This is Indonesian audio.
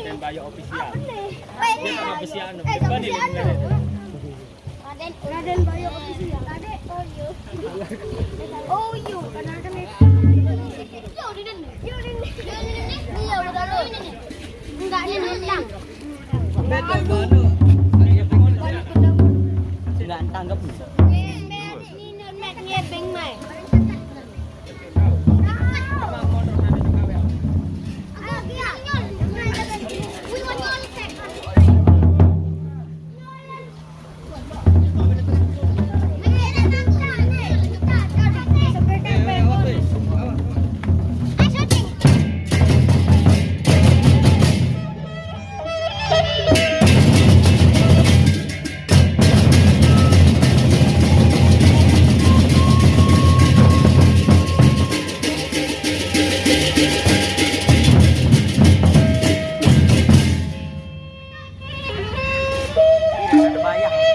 Raden Bayo official. Ini Ini Besiano. Eh, ini. Raden Raden Bayo official. Raden Oyo. Oyo. Karena kan Yo, Raden. Yo, Raden. Iya, udah lu. Enggak, ini nendang. Betul, Bano. Dumaya.